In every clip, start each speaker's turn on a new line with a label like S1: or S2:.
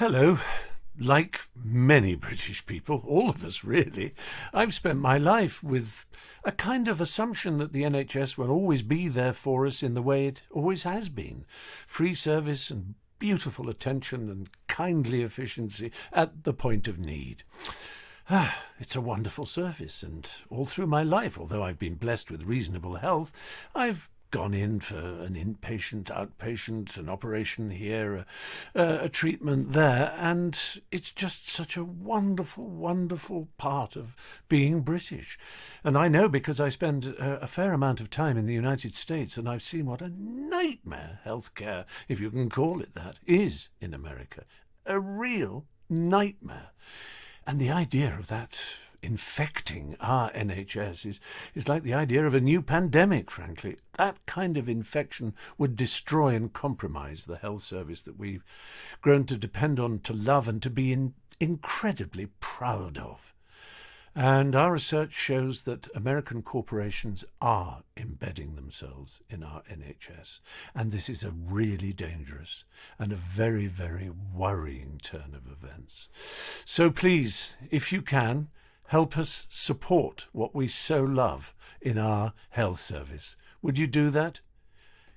S1: Hello. Like many British people, all of us really, I've spent my life with a kind of assumption that the NHS will always be there for us in the way it always has been. Free service and beautiful attention and kindly efficiency at the point of need. Ah, it's a wonderful service, and all through my life, although I've been blessed with reasonable health, I've gone in for an inpatient, outpatient, an operation here, a, a, treatment there, and it's just such a wonderful, wonderful part of being British. And I know because I spend a, a fair amount of time in the United States, and I've seen what a nightmare healthcare, if you can call it that, is in America. A real nightmare. And the idea of that infecting our NHS is, is like the idea of a new pandemic, frankly. That kind of infection would destroy and compromise the health service that we've grown to depend on, to love, and to be in, incredibly proud of. And our research shows that American corporations are embedding themselves in our NHS. And this is a really dangerous and a very, very worrying turn of events. So please, if you can, help us support what we so love in our health service. Would you do that?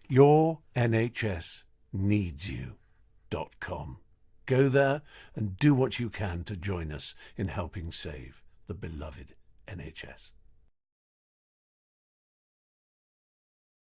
S1: Your NHS needs you.com. Go there and do what you can to join us in helping save the beloved NHS.